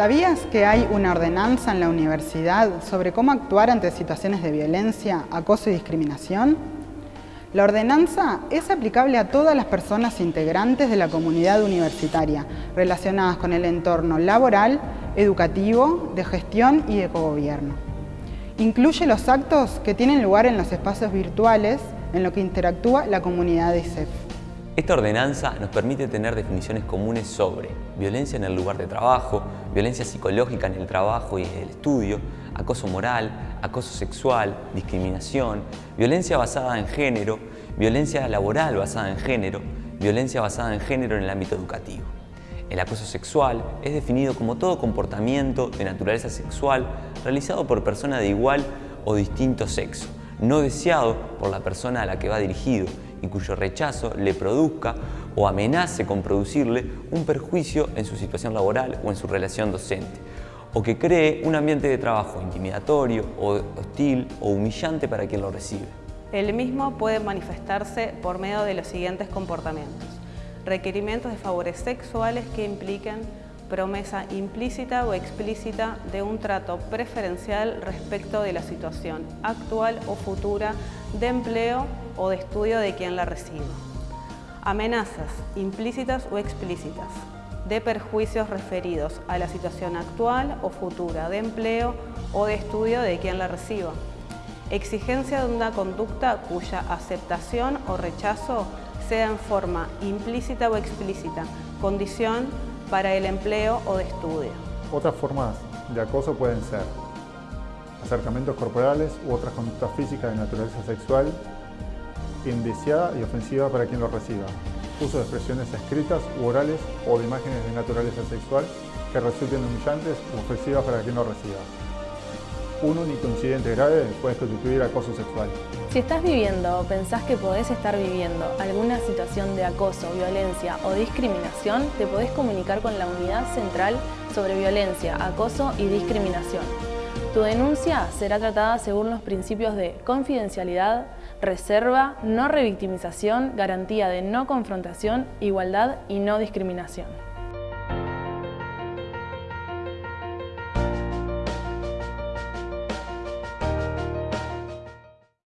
¿Sabías que hay una ordenanza en la universidad sobre cómo actuar ante situaciones de violencia, acoso y discriminación? La ordenanza es aplicable a todas las personas integrantes de la comunidad universitaria relacionadas con el entorno laboral, educativo, de gestión y de cogobierno. Incluye los actos que tienen lugar en los espacios virtuales en los que interactúa la comunidad de ISEF. Esta ordenanza nos permite tener definiciones comunes sobre violencia en el lugar de trabajo, violencia psicológica en el trabajo y en el estudio, acoso moral, acoso sexual, discriminación, violencia basada en género, violencia laboral basada en género, violencia basada en género en el ámbito educativo. El acoso sexual es definido como todo comportamiento de naturaleza sexual realizado por persona de igual o distinto sexo, no deseado por la persona a la que va dirigido y cuyo rechazo le produzca o amenace con producirle un perjuicio en su situación laboral o en su relación docente, o que cree un ambiente de trabajo intimidatorio o hostil o humillante para quien lo recibe. El mismo puede manifestarse por medio de los siguientes comportamientos. Requerimientos de favores sexuales que impliquen promesa implícita o explícita de un trato preferencial respecto de la situación actual o futura de empleo o de estudio de quien la reciba. Amenazas implícitas o explícitas de perjuicios referidos a la situación actual o futura de empleo o de estudio de quien la reciba. Exigencia de una conducta cuya aceptación o rechazo sea en forma implícita o explícita, condición para el empleo o de estudio. Otras formas de acoso pueden ser acercamientos corporales u otras conductas físicas de naturaleza sexual, indeseada y ofensiva para quien lo reciba, uso de expresiones escritas u orales o de imágenes de naturaleza sexual que resulten humillantes u ofensivas para quien lo reciba un único incidente grave puede constituir acoso sexual. Si estás viviendo o pensás que podés estar viviendo alguna situación de acoso, violencia o discriminación, te podés comunicar con la Unidad Central sobre Violencia, Acoso y Discriminación. Tu denuncia será tratada según los principios de confidencialidad, reserva, no revictimización, garantía de no confrontación, igualdad y no discriminación.